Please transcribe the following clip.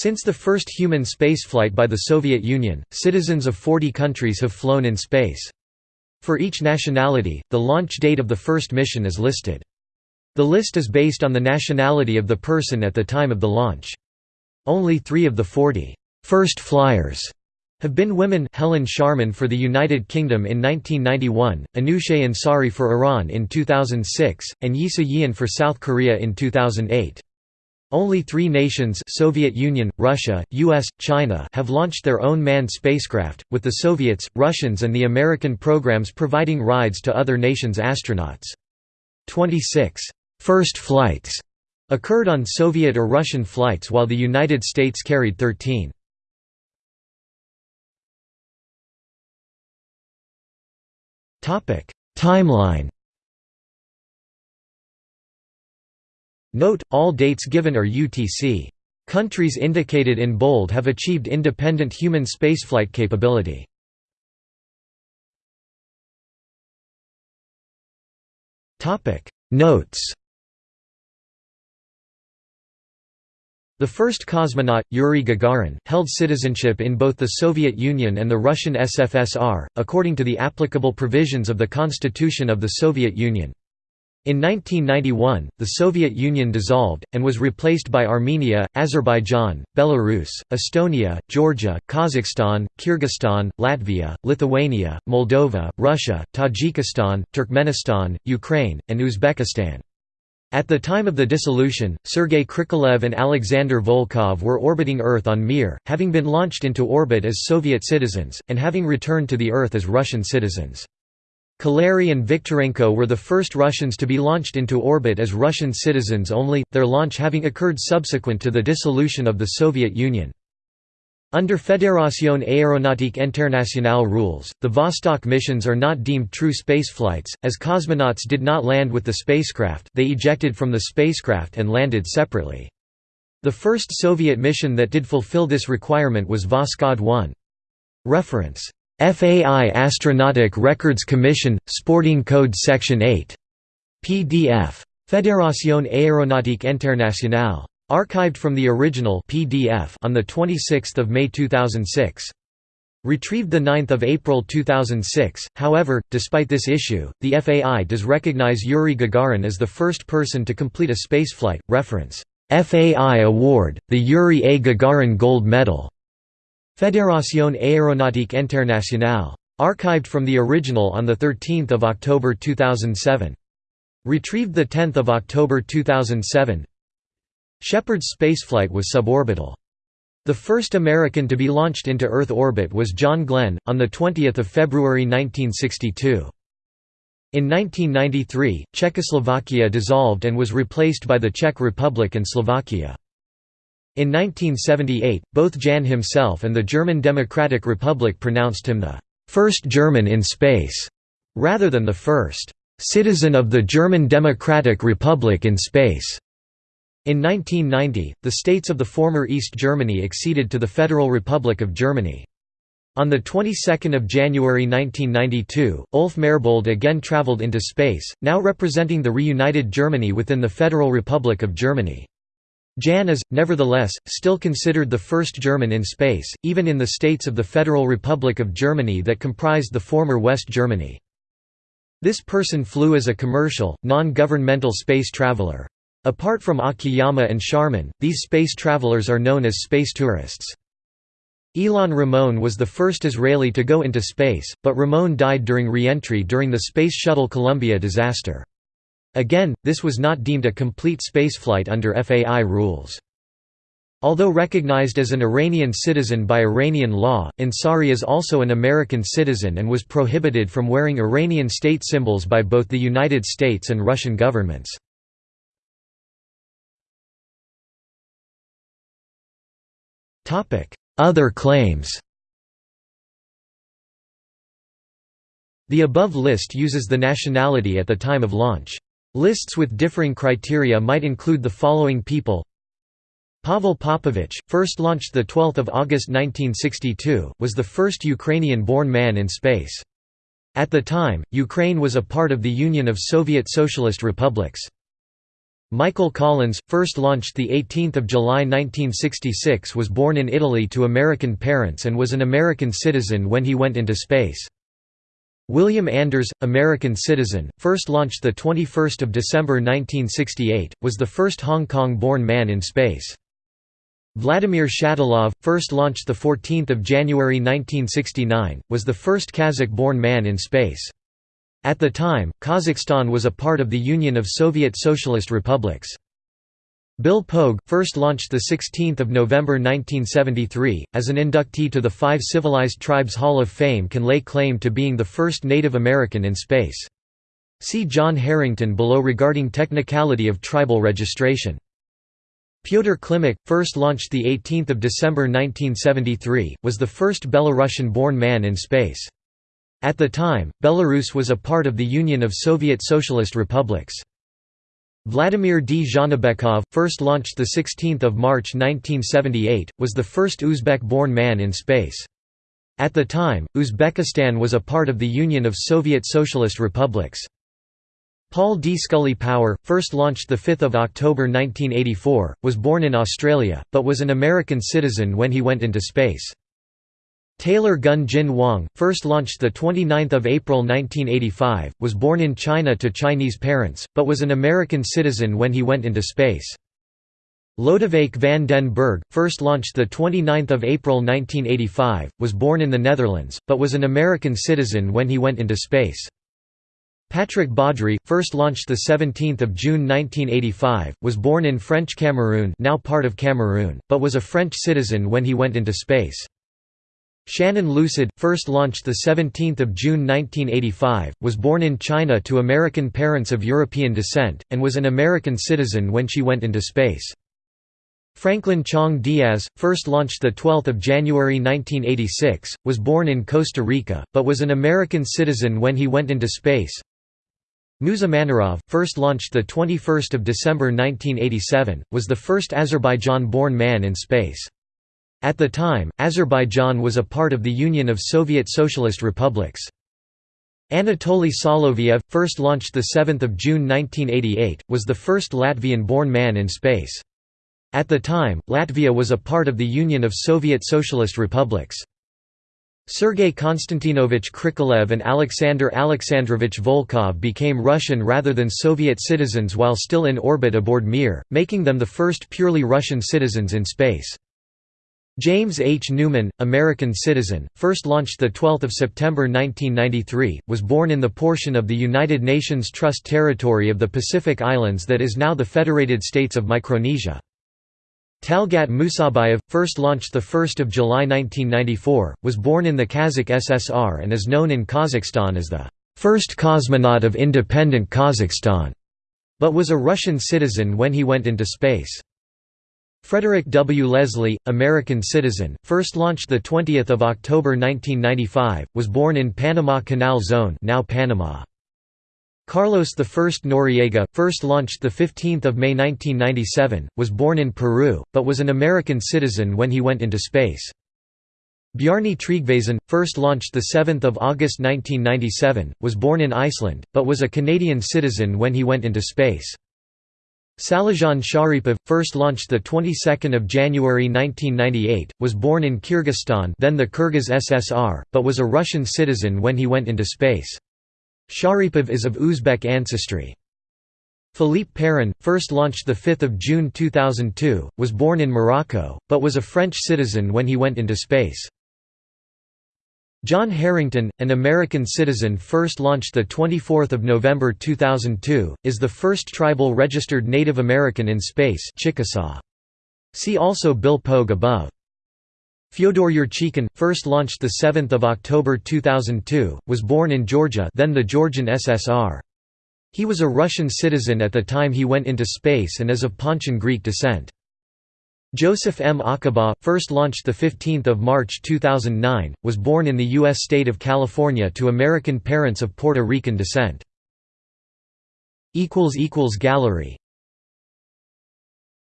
Since the first human spaceflight by the Soviet Union, citizens of 40 countries have flown in space. For each nationality, the launch date of the first mission is listed. The list is based on the nationality of the person at the time of the launch. Only three of the 40 first flyers have been women Helen Sharman for the United Kingdom in 1991, Anousheh Ansari for Iran in 2006, and Yi So-yeon for South Korea in 2008. Only three nations Soviet Union, Russia, US, China have launched their own manned spacecraft, with the Soviets, Russians and the American programs providing rides to other nations' astronauts. 26 first flights occurred on Soviet or Russian flights while the United States carried 13. Timeline Note, all dates given are UTC. Countries indicated in bold have achieved independent human spaceflight capability. Notes The first cosmonaut, Yuri Gagarin, held citizenship in both the Soviet Union and the Russian SFSR, according to the applicable provisions of the Constitution of the Soviet Union. In 1991, the Soviet Union dissolved, and was replaced by Armenia, Azerbaijan, Belarus, Estonia, Georgia, Kazakhstan, Kyrgyzstan, Latvia, Lithuania, Moldova, Russia, Tajikistan, Turkmenistan, Ukraine, and Uzbekistan. At the time of the dissolution, Sergei Krikalev and Alexander Volkov were orbiting Earth on Mir, having been launched into orbit as Soviet citizens, and having returned to the Earth as Russian citizens. Kalery and Viktorenko were the first Russians to be launched into orbit as Russian citizens only, their launch having occurred subsequent to the dissolution of the Soviet Union. Under Fédération Aéronautique Internationale rules, the Vostok missions are not deemed true spaceflights, as cosmonauts did not land with the spacecraft, they ejected from the spacecraft and landed separately. The first Soviet mission that did fulfill this requirement was Voskhod 1. Reference FAI Astronautic Records Commission, Sporting Code Section 8. PDF. Fédération Aéronautique Internationale. Archived from the original PDF on 26 May 2006. Retrieved 9 April 2006, however, despite this issue, the FAI does recognize Yuri Gagarin as the first person to complete a spaceflight. Reference FAI Award, the Yuri A. Gagarin Gold Medal. Fédération Aéronautique Internationale. Archived from the original on 13 October 2007. Retrieved 10 October 2007 Shepard's spaceflight was suborbital. The first American to be launched into Earth orbit was John Glenn, on 20 February 1962. In 1993, Czechoslovakia dissolved and was replaced by the Czech Republic and Slovakia. In 1978, both Jähn himself and the German Democratic Republic pronounced him the first German in space, rather than the first citizen of the German Democratic Republic in space. In 1990, the states of the former East Germany acceded to the Federal Republic of Germany. On the 22nd of January 1992, Ulf Merbold again traveled into space, now representing the reunited Germany within the Federal Republic of Germany. Jähn is, nevertheless, still considered the first German in space, even in the states of the Federal Republic of Germany that comprised the former West Germany. This person flew as a commercial, non-governmental space traveler. Apart from Akiyama and Sharman, these space travelers are known as space tourists. Ilan Ramon was the first Israeli to go into space, but Ramon died during re-entry during the Space Shuttle Columbia disaster. Again, this was not deemed a complete spaceflight under FAI rules. Although recognized as an Iranian citizen by Iranian law, Ansari is also an American citizen and was prohibited from wearing Iranian state symbols by both the United States and Russian governments. Other claims The above list uses the nationality at the time of launch. Lists with differing criteria might include the following people Pavel Popovich, first launched 12 August 1962, was the first Ukrainian-born man in space. At the time, Ukraine was a part of the Union of Soviet Socialist Republics. Michael Collins, first launched 18 July 1966 was born in Italy to American parents and was an American citizen when he went into space. William Anders, American citizen, first launched 21 December 1968, was the first Hong Kong-born man in space. Vladimir Shatilov, first launched 14 January 1969, was the first Kazakh-born man in space. At the time, Kazakhstan was a part of the Union of Soviet Socialist Republics. Bill Pogue, first launched 16 November 1973, as an inductee to the Five Civilized Tribes Hall of Fame can lay claim to being the first Native American in space. See John Herrington below regarding technicality of tribal registration. Pyotr Klimuk, first launched 18 December 1973, was the first Belarusian-born man in space. At the time, Belarus was a part of the Union of Soviet Socialist Republics. Vladimir D. Zhanabekov, first launched 16 March 1978, was the first Uzbek-born man in space. At the time, Uzbekistan was a part of the Union of Soviet Socialist Republics. Paul D. Scully Power, first launched 5 October 1984, was born in Australia, but was an American citizen when he went into space. Taylor Gun Jin Wang, first launched 29 April 1985, was born in China to Chinese parents, but was an American citizen when he went into space. Lodewijk van den Berg, first launched 29 April 1985, was born in the Netherlands, but was an American citizen when he went into space. Patrick Baudry, first launched 17 June 1985, was born in French Cameroon now part of Cameroon, but was a French citizen when he went into space. Shannon Lucid, first launched 17 June 1985, was born in China to American parents of European descent, and was an American citizen when she went into space. Franklin Chang Diaz, first launched 12 January 1986, was born in Costa Rica, but was an American citizen when he went into space. Musa Manarov, first launched 21 December 1987, was the first Azerbaijan-born man in space. At the time, Azerbaijan was a part of the Union of Soviet Socialist Republics. Anatoly Soloviev, first launched 7 June 1988, was the first Latvian-born man in space. At the time, Latvia was a part of the Union of Soviet Socialist Republics. Sergei Konstantinovich Krikalev and Alexander Alexandrovich Volkov became Russian rather than Soviet citizens while still in orbit aboard Mir, making them the first purely Russian citizens in space. James H. Newman, American citizen, first launched 12 September 1993, was born in the portion of the United Nations Trust Territory of the Pacific Islands that is now the Federated States of Micronesia. Talgat Musabayev, first launched 1 July 1994, was born in the Kazakh SSR and is known in Kazakhstan as the first cosmonaut of independent Kazakhstan, but was a Russian citizen when he went into space. Frederick W. Leslie, American citizen, first launched 20 October 1995, was born in Panama Canal Zone now Panama. Carlos I Noriega, first launched 15 May 1997, was born in Peru, but was an American citizen when he went into space. Bjarni Tryggvason, first launched 7 August 1997, was born in Iceland, but was a Canadian citizen when he went into space. Salijan Sharipov, first launched the 22nd of January 1998, was born in Kyrgyzstan, then the Kyrgyz SSR, but was a Russian citizen when he went into space. Sharipov is of Uzbek ancestry. Philippe Perrin, first launched the 5th of June 2002, was born in Morocco, but was a French citizen when he went into space. John Herrington, an American citizen first launched 24 November 2002, is the first tribal registered Native American in space Chickasaw. See also Bill Pogue above. Fyodor Yurchikhin, first launched 7 October 2002, was born in Georgia then the Georgian SSR. He was a Russian citizen at the time he went into space and is of Pontian Greek descent. Joseph M. Acaba, first launched 15 March 2009, was born in the U.S. state of California to American parents of Puerto Rican descent. Gallery